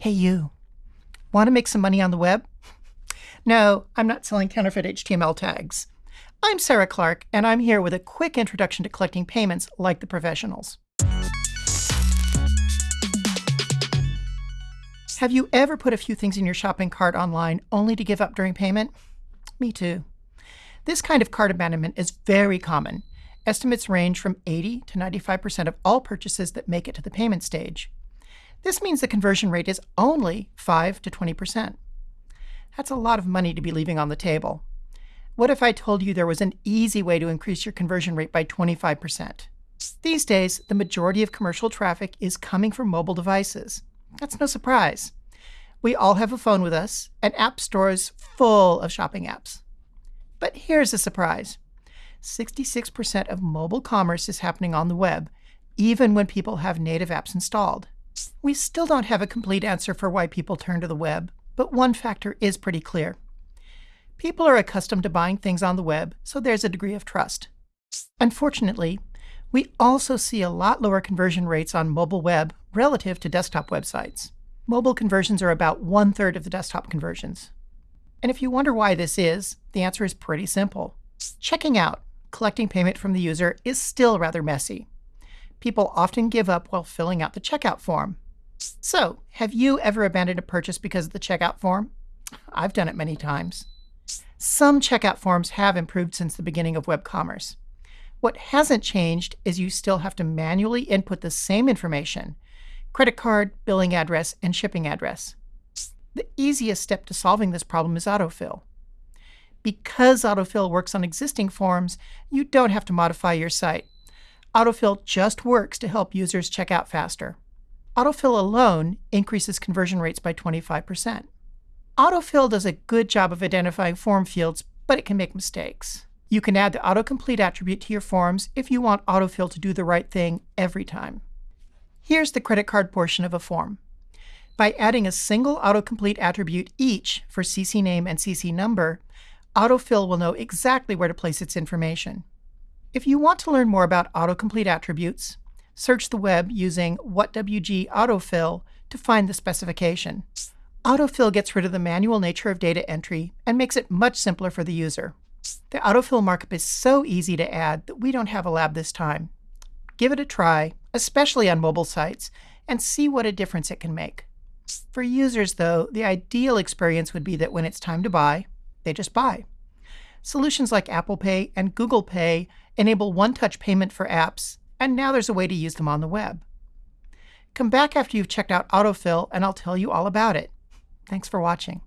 Hey, you. Want to make some money on the web? No, I'm not selling counterfeit HTML tags. I'm Sarah Clark, and I'm here with a quick introduction to collecting payments like the professionals. Have you ever put a few things in your shopping cart online only to give up during payment? Me too. This kind of cart abandonment is very common. Estimates range from 80 to 95% of all purchases that make it to the payment stage. This means the conversion rate is only 5 to 20%. That's a lot of money to be leaving on the table. What if I told you there was an easy way to increase your conversion rate by 25%? These days, the majority of commercial traffic is coming from mobile devices. That's no surprise. We all have a phone with us, and app stores full of shopping apps. But here's a surprise. 66% of mobile commerce is happening on the web, even when people have native apps installed. We still don't have a complete answer for why people turn to the web, but one factor is pretty clear. People are accustomed to buying things on the web, so there's a degree of trust. Unfortunately, we also see a lot lower conversion rates on mobile web relative to desktop websites. Mobile conversions are about one third of the desktop conversions. And if you wonder why this is, the answer is pretty simple. Checking out, collecting payment from the user, is still rather messy people often give up while filling out the checkout form. So, have you ever abandoned a purchase because of the checkout form? I've done it many times. Some checkout forms have improved since the beginning of web commerce. What hasn't changed is you still have to manually input the same information credit card, billing address, and shipping address. The easiest step to solving this problem is autofill. Because autofill works on existing forms, you don't have to modify your site. Autofill just works to help users check out faster. Autofill alone increases conversion rates by 25%. Autofill does a good job of identifying form fields, but it can make mistakes. You can add the autocomplete attribute to your forms if you want autofill to do the right thing every time. Here's the credit card portion of a form. By adding a single autocomplete attribute each for CC name and CC number, autofill will know exactly where to place its information. If you want to learn more about autocomplete attributes, search the web using WhatWG autofill to find the specification. Autofill gets rid of the manual nature of data entry and makes it much simpler for the user. The autofill markup is so easy to add that we don't have a lab this time. Give it a try, especially on mobile sites, and see what a difference it can make. For users, though, the ideal experience would be that when it's time to buy, they just buy. Solutions like Apple Pay and Google Pay enable one-touch payment for apps, and now there's a way to use them on the web. Come back after you've checked out autofill and I'll tell you all about it. Thanks for watching.